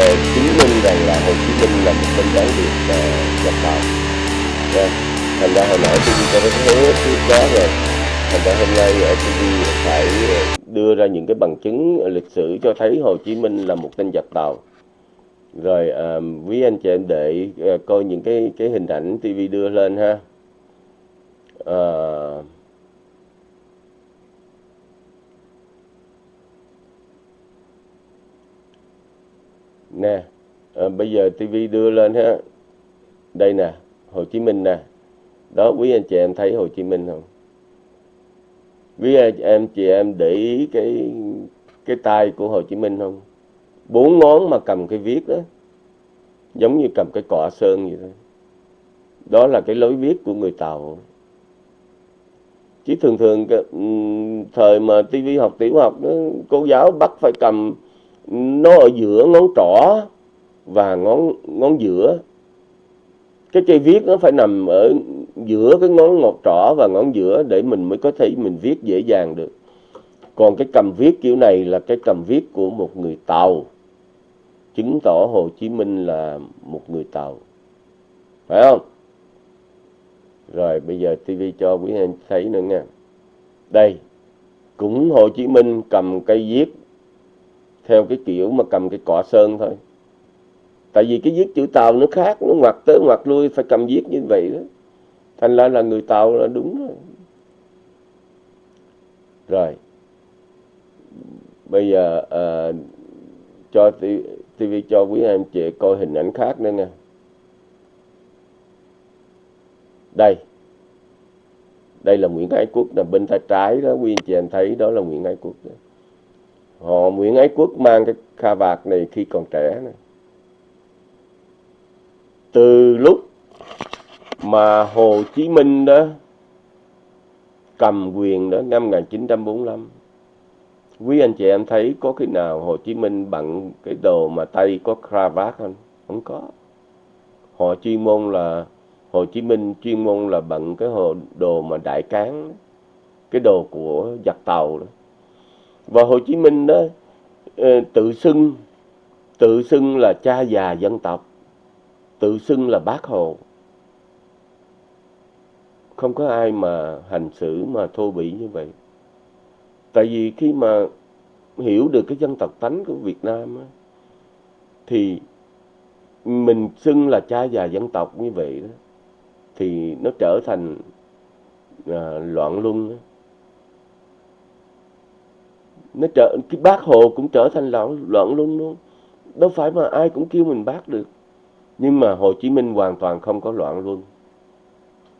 để chứng minh rằng là Hồ Chí Minh là một tên gián điệp uh, ờ, nhập tàu yeah. Dạ. thành ra hồi nãy tôi cho nó thế trước đó rồi thành ra hôm nay ờ, ở TV phải đưa ra những cái bằng chứng lịch sử cho thấy Hồ Chí Minh là một tên giặc tàu rồi uh, quý anh chị em để uh, coi những cái cái hình ảnh TV đưa lên ha. Uh, nè à, bây giờ TV đưa lên ha. Đây nè Hồ Chí Minh nè. Đó quý anh chị em thấy Hồ Chí Minh không? Quý anh em chị em để ý cái cái tay của Hồ Chí Minh không? Bốn ngón mà cầm cái viết đó giống như cầm cái cọ sơn vậy thôi. Đó là cái lối viết của người Tàu. Chứ thường thường thời mà tivi học tiểu học đó, cô giáo bắt phải cầm nó ở giữa ngón trỏ và ngón ngón giữa. Cái cây viết nó phải nằm ở giữa cái ngón ngọt trỏ và ngón giữa để mình mới có thể mình viết dễ dàng được. Còn cái cầm viết kiểu này là cái cầm viết của một người tàu. Chứng tỏ Hồ Chí Minh là một người tàu. Phải không? Rồi, bây giờ TV cho quý anh thấy nữa nha. Đây, cũng Hồ Chí Minh cầm cây viết theo cái kiểu mà cầm cái cọ sơn thôi. Tại vì cái viết chữ tàu nó khác nó ngoặt tới ngoặt lui phải cầm viết như vậy đó. Thành ra là người tàu là đúng rồi. Rồi. Bây giờ uh, cho TV cho quý anh chị coi hình ảnh khác nữa nha. Đây. Đây là Nguyễn Ái Quốc là bên tay trái đó quý anh chị em thấy đó là Nguyễn Ái Quốc đó họ Nguyễn Ái Quốc mang cái kha vạt này khi còn trẻ này. Từ lúc mà Hồ Chí Minh đó cầm quyền đó, năm 1945 quý anh chị em thấy có khi nào Hồ Chí Minh bận cái đồ mà tay có cravat không? Không có. Họ chuyên môn là, Hồ Chí Minh chuyên môn là bận cái hồ đồ mà đại cán cái đồ của giặc tàu đó và Hồ Chí Minh đó ờ, tự xưng tự xưng là cha già dân tộc tự xưng là bác hồ không có ai mà hành xử mà thô bỉ như vậy tại vì khi mà hiểu được cái dân tộc tánh của Việt Nam á, thì mình xưng là cha già dân tộc như vậy đó thì nó trở thành à, loạn luân đó nó trở, cái bác hồ cũng trở thành loạn loạn luôn luôn. Đâu phải mà ai cũng kêu mình bác được. Nhưng mà Hồ Chí Minh hoàn toàn không có loạn luôn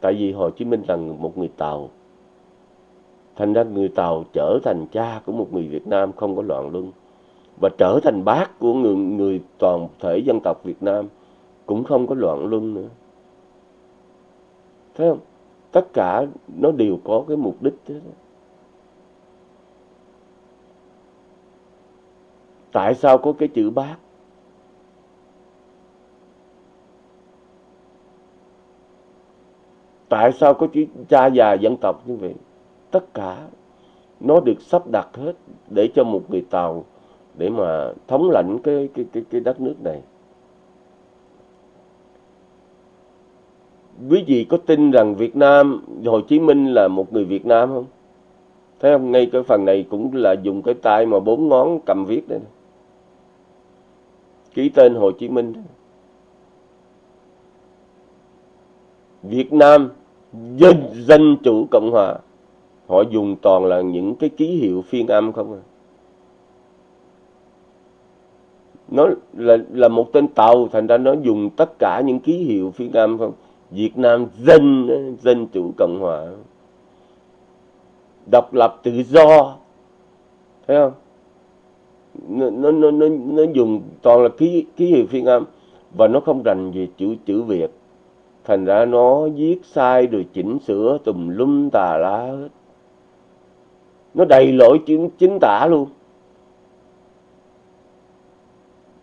tại vì Hồ Chí Minh là một người Tàu. Thành ra người Tàu trở thành cha của một người Việt Nam không có loạn luân. Và trở thành bác của người người toàn thể dân tộc Việt Nam cũng không có loạn luân nữa. Thấy không? Tất cả nó đều có cái mục đích thế tại sao có cái chữ bác? Tại sao có chữ cha già dân tộc như vậy? Tất cả nó được sắp đặt hết để cho một người tàu để mà thống lãnh cái cái cái cái đất nước này. Quý vị có tin rằng Việt Nam, Hồ Chí Minh là một người Việt Nam không? Thấy không? Ngay cái phần này cũng là dùng cái tay mà bốn ngón cầm viết đây ký tên Hồ Chí Minh. Việt Nam dân dân chủ cộng hòa. Họ dùng toàn là những cái ký hiệu phiên âm không à? Nó là là một tên tàu, thành ra nó dùng tất cả những ký hiệu phiên âm không? Việt Nam dân dân chủ cộng hòa. Độc lập tự do. Thấy không? Nó nó nó nó dùng toàn là ký ký hiệu phiên âm và nó không rành về chữ chữ Việt. Thành ra nó viết sai rồi chỉnh sửa tùm lum tà lá hết. Nó đầy lỗi chính, chính tả luôn.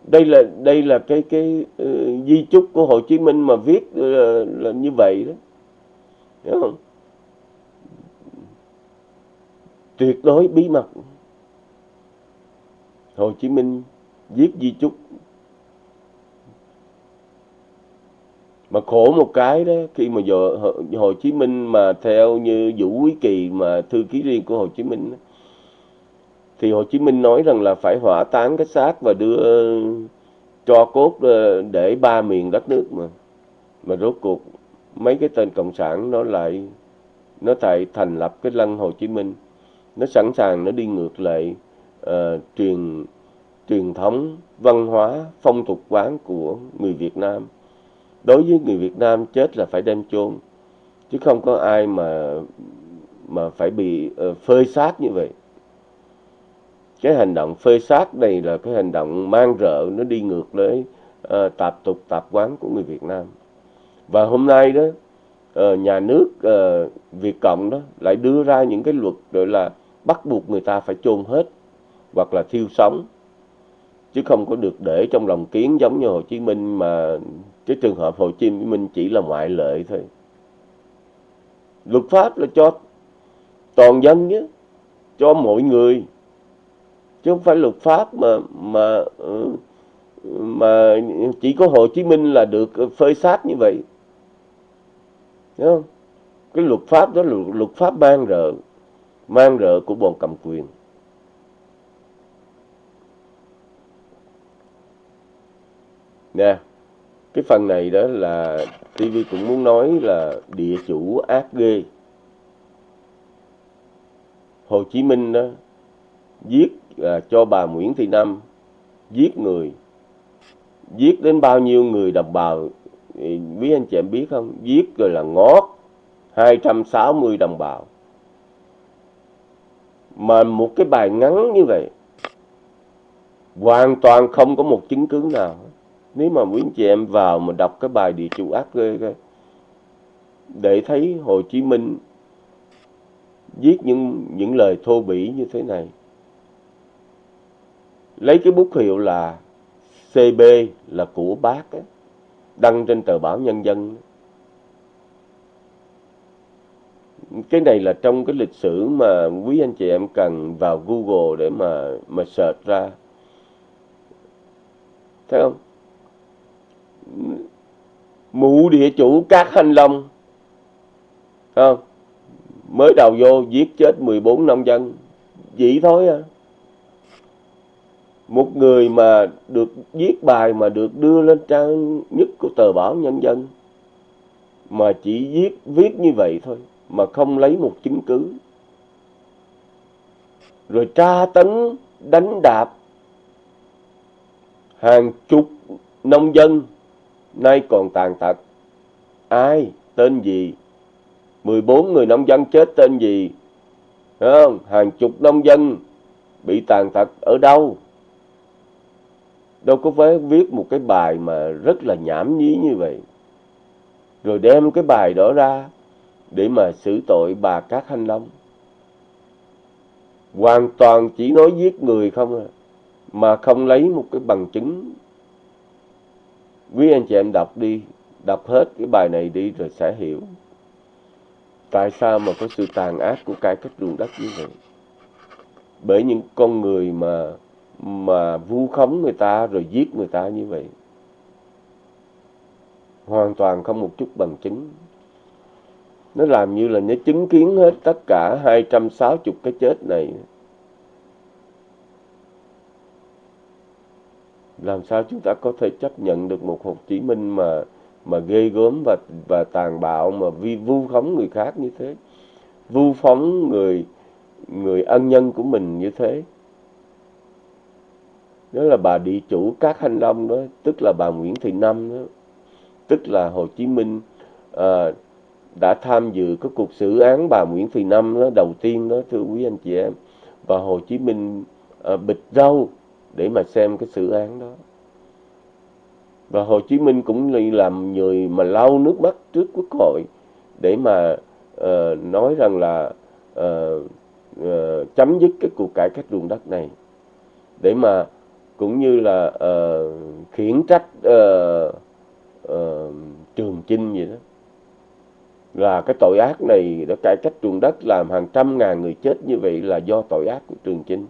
Đây là đây là cái cái uh, di chúc của Hồ Chí Minh mà viết uh, là như vậy đó. Hiểu không? Tuyệt đối bí mật. Hồ Chí Minh viết di chúc. Mà khổ một cái đó khi mà giờ Hồ Chí Minh mà theo như Vũ Quý Kỳ mà thư ký riêng của Hồ Chí Minh đó, thì Hồ Chí Minh nói rằng là phải hỏa táng cái xác và đưa cho cốt ờ, để ba miền đất nước mà. Mà rốt cuộc mấy cái tên cộng sản nó lại nó tại thành lập cái lăng Hồ Chí Minh. Nó sẵn sàng nó đi ngược lại uh, truyền truyền thống văn hóa phong tục quán của người Việt Nam. Đối với người Việt Nam chết là phải đem chôn chứ không có ai mà mà phải bị uh, phơi xác như vậy. Cái hành động phơi xác này là cái hành động mang rợ nó đi ngược với uh, ờ, tạp tục tạp quán của người Việt Nam. Và hôm nay đó uh, nhà nước uh, Việt Cộng đó lại đưa ra những cái luật gọi là bắt buộc người ta phải chôn hết hoặc là thiêu sống, chứ không có được để trong lòng kiến giống như Hồ Chí Minh mà cái trường hợp Hồ Chí Minh chỉ là ngoại lệ thôi. Luật pháp là cho toàn dân nhé, cho mọi người, chứ không phải luật pháp mà mà ừ, mà chỉ có Hồ Chí Minh là được phơi sát như vậy. Đúng không? cái luật pháp đó là luật pháp mang rợ mang rợ của bọn cầm quyền. Nè cái phần này đó là TV cũng muốn nói là địa chủ ác ghê. Hồ Chí Minh đó giết à, cho bà Nguyễn Thị Năm giết người. Giết đến bao nhiêu người đồng bào quý anh chị em biết không? Giết rồi là ngót 260 đồng bào. Mà một cái bài ngắn như vậy hoàn toàn không có một chứng cứ nào nếu mà quý anh chị em vào mà đọc cái bài địa chủ ác ghê để thấy Hồ Chí Minh viết những những lời thô bỉ như thế này. Lấy cái bút hiệu là CB là của bác ấy, đăng trên tờ báo Nhân dân cái này là trong cái lịch sử mà quý anh chị em cần vào Google để mà mà search ra. Thấy không? Mụ địa chủ các hành long. Không? Mới đầu vô giết chết 14 nông dân. Vậy thôi à. Một người mà được viết bài mà được đưa lên trang nhất của tờ báo nhân dân, mà chỉ viết viết như vậy thôi, mà không lấy một chứng cứ. Rồi tra tấn, đánh đạp hàng chục nông dân nay còn tàn tật. Ai? Tên gì? 14 người nông dân chết tên gì? Không? hàng chục nông dân bị tàn tật ở đâu? Đâu có phải viết một cái bài mà rất là nhảm nhí như vậy. Rồi đem cái bài đó ra để mà xử tội bà Cát Thanh Long. Hoàn toàn chỉ nói giết người không à mà không lấy một cái bằng chứng quý anh chị em đọc đi, đọc hết cái bài này đi rồi sẽ hiểu. Tại sao mà có sự tàn ác của cải cách ruộng đất như vậy? Bởi những con người mà mà vu khống người ta rồi giết người ta như vậy, hoàn toàn không một chút bằng chứng. Nó làm như là nó chứng kiến hết tất cả 260 cái chết này. Làm sao chúng ta có thể chấp nhận được một Hồ Chí Minh mà mà ghê gớm và và tàn bạo mà vi vu khống người khác như thế? Vu phóng người người ân nhân của mình như thế? Đó là bà địa chủ các hành long đó tức là bà Nguyễn Thị Năm đó. Tức là Hồ Chí Minh à, đã tham dự cái cuộc xử án bà Nguyễn Thị Năm đó đầu tiên đó thưa quý anh chị em. Và Hồ Chí Minh à, bịch râu để mà xem cái sự án đó. Và Hồ Chí Minh cũng làm người mà lau nước mắt trước quốc hội để mà uh, nói rằng là uh, uh, chấm dứt cái cuộc cải cách ruộng đất này. Để mà cũng như là uh, khiển trách uh, uh, Trường Chinh vậy đó. Là cái tội ác này đã cải cách ruộng đất làm hàng trăm ngàn người chết như vậy là do tội ác của Trường Chinh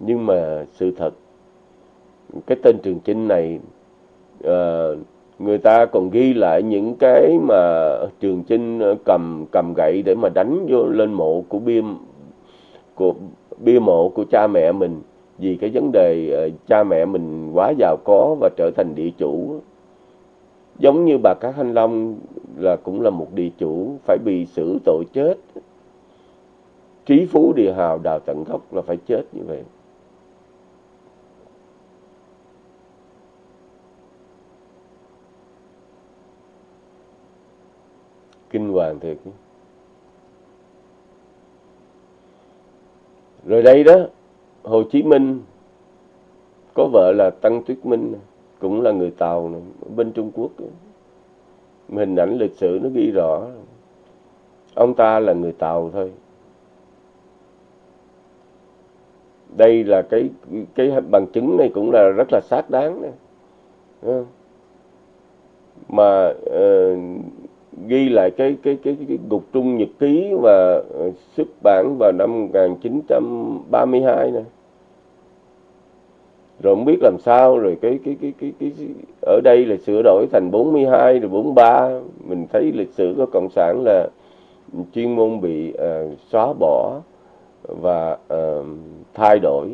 nhưng mà sự thật cái tên Trường Chinh này uh, người ta còn ghi lại những cái mà trường chinh ờ, cầm cầm gậy để mà đánh vô lên mộ của bia của bia mộ của cha mẹ mình. Vì cái vấn đề uh, cha mẹ mình quá giàu có và trở thành địa chủ. Giống như bà Cát Thanh Long là cũng là một địa chủ phải bị xử tội chết. Trí phú địa hào đào tận gốc là phải chết như vậy. Kinh hoàng thiệt. Rồi đây đó Hồ Chí Minh có vợ là Tăng Tuyết Minh cũng là người Tàu này, bên Trung Quốc. Hình ảnh lịch sử nó ghi rõ. Ông ta là người Tàu thôi. Đây là cái cái bằng chứng này cũng là rất là xác đáng. Này. mà uh, ghi lại cái cái cái cái gục trung nhật ký và uh, xuất bản vào năm 1932 này rồi không biết làm sao rồi cái cái cái cái cái, cái ở đây là sửa đổi thành 42 rồi 43 mình thấy lịch sử của cộng sản là chuyên môn bị uh, xóa bỏ và uh, thay đổi.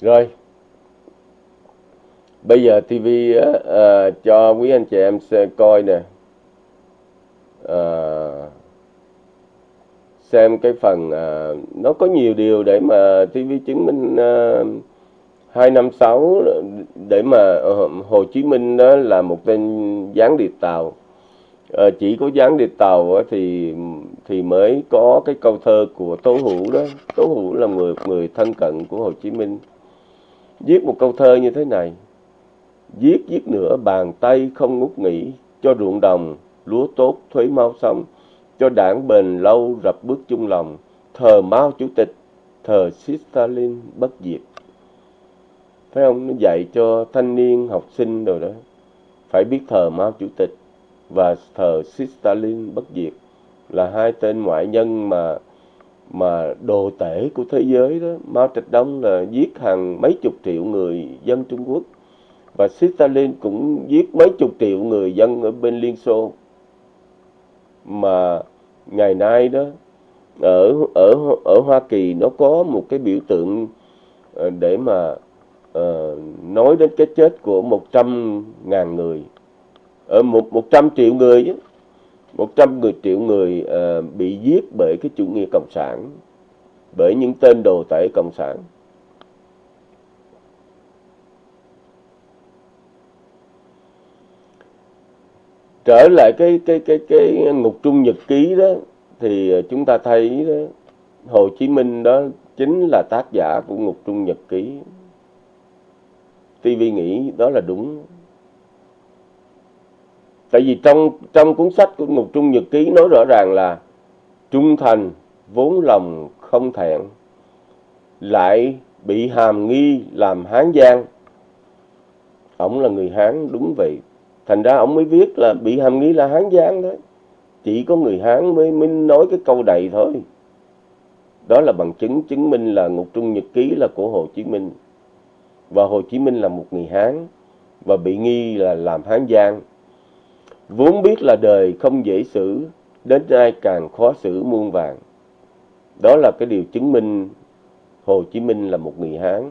Rồi. Bây giờ TV á, ờ, à, ờ, cho quý anh chị em xem coi nè. À, xem cái phần à, nó có nhiều điều để mà TV chứng minh à, 256 để mà Hồ Chí Minh đó là một tên gián điệp tàu. À, chỉ có gián điệp tàu thì thì mới có cái câu thơ của Tố Hữu đó. Tố Hữu là người người thân cận của Hồ Chí Minh viết một câu thơ như thế này. Viết viết nữa bàn tay không ngút nghỉ, cho ruộng đồng, lúa tốt, thuế mau xong, cho đảng bền lâu rập bước chung lòng. Thờ mao chủ tịch, thờ Stalin bất diệt. Phải không nó dạy cho thanh niên, học sinh rồi đó, phải biết thờ mao chủ tịch và thờ Stalin bất diệt là hai tên ngoại nhân mà mà đồ tể của thế giới đó Mao Trạch Đông là giết hàng mấy chục triệu người dân Trung Quốc. Và Stalin cũng giết mấy chục triệu người dân ở bên Liên Xô. Mà ngày nay đó ở ở ở Hoa Kỳ nó có một cái biểu tượng ờ, để mà uh, nói đến cái chết của 100 ngàn người. Ở một 100 triệu người ấy 100 người triệu người uh, bị giết bởi cái chủ nghĩa cộng sản, bởi những tên đồ tể cộng sản. Trở lại cái cái cái cái ngục trung nhật ký đó thì chúng ta thấy đó, Hồ Chí Minh đó chính là tác giả của ngục trung nhật ký. TV nghĩ đó là đúng tại vì trong trong cuốn sách của Ngục Trung Nhật Ký nói rõ ràng là trung thành, vốn lòng không thẹn, lại bị hàm nghi làm hán giang ổng là người hán, đúng vậy. Thành ra ổng mới viết là bị hàm nghi là hán giang thôi. Chỉ có người hán mới mới nói cái câu này thôi. Đó là bằng chứng chứng minh là ngục trung nhật ký là của hồ chí minh. Và hồ chí minh là một người hán và bị nghi là làm hán giang Vốn biết là đời không dễ xử, đến ai càng khó xử muôn vàng. Đó là cái điều chứng minh Hồ Chí Minh là một người Hán.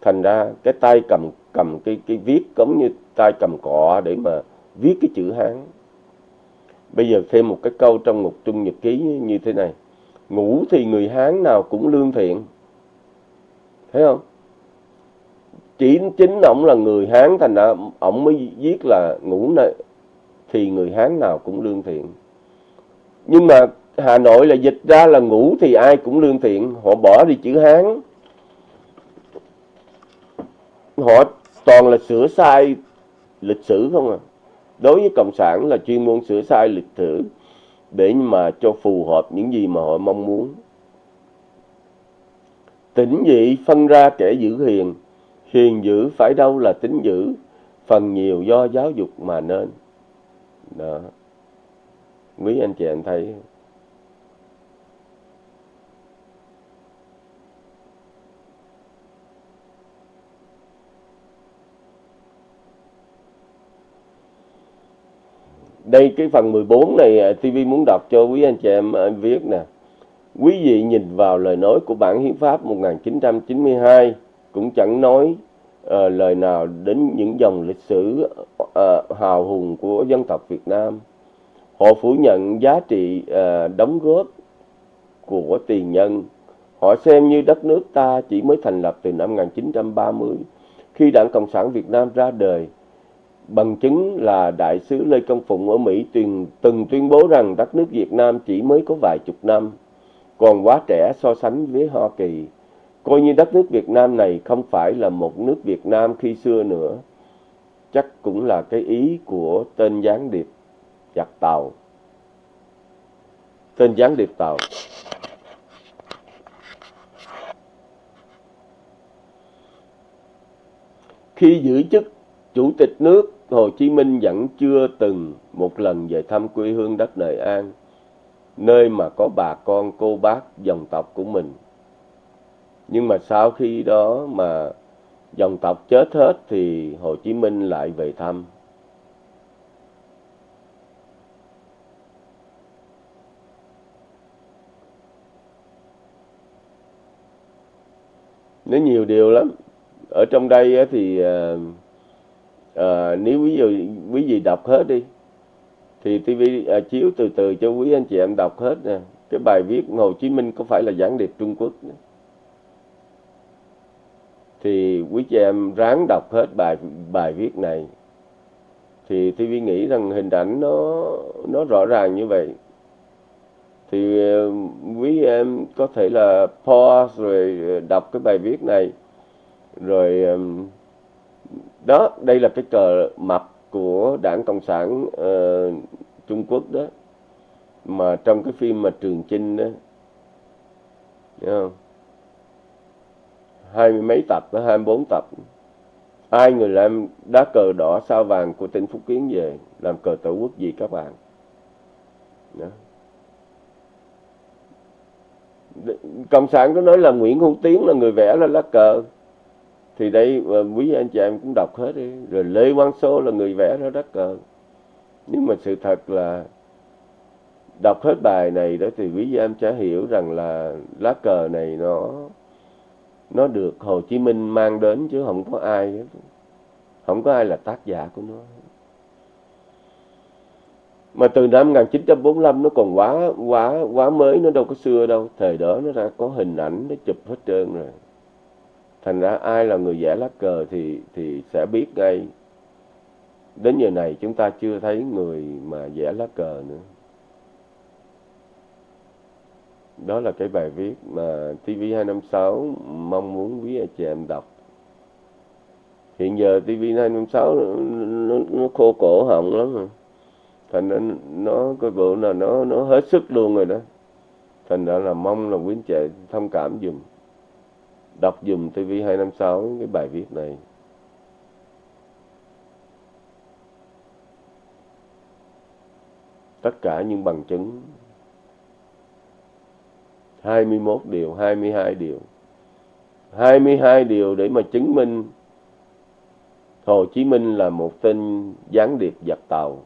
Thành ra cái tay cầm cầm cái cái viết giống như tay cầm cọ để mà viết cái chữ Hán. Bây giờ thêm một cái câu trong một trung nhật ký như thế này. Ngủ thì người Hán nào cũng lương thiện. Thấy không? Chỉ chính ổng là người Hán thành ra ổng mới viết là ngủ này thì người Hán nào cũng lương thiện. Nhưng mà Hà Nội là dịch ra là ngủ thì ai cũng lương thiện, họ bỏ đi chữ Hán. Họ toàn là sửa sai lịch sử không à. Đối với Cộng sản là chuyên môn sửa sai lịch sử để mà cho phù hợp những gì mà họ mong muốn. Tỉnh dị phân ra kẻ giữ hiền, hiền giữ phải đâu là tính giữ, phần nhiều do giáo dục mà nên đó. Quý anh chị em thấy. Đây, cái phần 14 này à, TV muốn đọc cho quý anh chị em à, viết nè. Quý vị nhìn vào lời nói của bản hiến pháp 1992 cũng chẳng nói uh, lời nào đến những dòng lịch sử uh, hào hùng của dân tộc Việt Nam? Họ phủ nhận giá trị uh, đóng góp của tiền nhân. Họ xem như đất nước ta chỉ mới thành lập từ năm 1930 khi Đảng Cộng sản Việt Nam ra đời. Bằng chứng là Đại sứ Lê Công Phụng ở Mỹ từng, từng tuyên bố rằng đất nước Việt Nam chỉ mới có vài chục năm, còn quá trẻ so sánh với Hoa Kỳ. Coi như đất nước Việt Nam này không phải là một nước Việt Nam khi xưa nữa. Chắc cũng là cái ý của tên gián điệp giặc tàu. Tên gián điệp tàu. Khi giữ chức Chủ tịch nước Hồ Chí Minh vẫn chưa từng một lần về thăm quê hương đất Nội An, nơi mà có bà con cô bác dòng tộc của mình. Nhưng mà sau khi đó mà dòng tộc chết hết thì Hồ Chí Minh lại về thăm. Nó nhiều điều lắm. Ở trong đây thì à, à, nếu ví dụ quý vị đọc hết đi thì TV à, chiếu từ từ cho quý anh chị em đọc hết nè cái bài viết Hồ Chí Minh có phải là gián điệp Trung Quốc nữa thì quý chị em ráng đọc hết bài bài viết này. Thì TV nghĩ rằng hình ảnh nó nó rõ ràng như vậy. Thì ờ, quý em có thể là pause rồi ờ, đọc cái bài viết này. Rồi đó đây là cái cờ mập của đảng cộng sản uh, trung quốc đó. Mà trong cái phim mà trường chinh đó Thấy không? Hai mươi mấy tập tới hai mươi bốn tập. Ai người làm đá cờ đỏ sao vàng của tỉnh phúc kiến về, làm cờ tổ quốc gì các bạn. Đó. cộng sản có nói là nguyễn hữu tiến là người vẽ ra lá cờ. Thì đây ờ, quý anh chị em cũng đọc hết đi. Rồi lê quang Sô là người vẽ ra đá cờ. Nhưng mà sự thật là đọc hết bài này đó thì quý em sẽ hiểu rằng là lá cờ này nó nó được Hồ Chí Minh mang đến chứ không có ai. Hết. không có ai là tác giả của nó. Mà từ năm 1945 nó còn quá quá quá mới, nó đâu có xưa đâu. Thời đó nó ra có hình ảnh, nó chụp hết trơn rồi. Thành ra ai là người vẽ lá cờ thì thì sẽ biết ngay. Đến giờ này chúng ta chưa thấy người mà vẽ lá cờ nữa đó là cái bài viết mà TV256 mong muốn quý anh chị em đọc. Hiện giờ TV256 nó, nó, nó khô cổ họng lắm rồi thành ra nó cái bộ là nó nó hết sức luôn rồi đó. Thành ra là mong là quý anh chị thông cảm dùm đọc dùm TV256 cái bài viết này. Tất cả những bằng chứng 21 điều, 22 điều. 22 điều để mà chứng minh Hồ Chí Minh là một tên gián điệp giặc tàu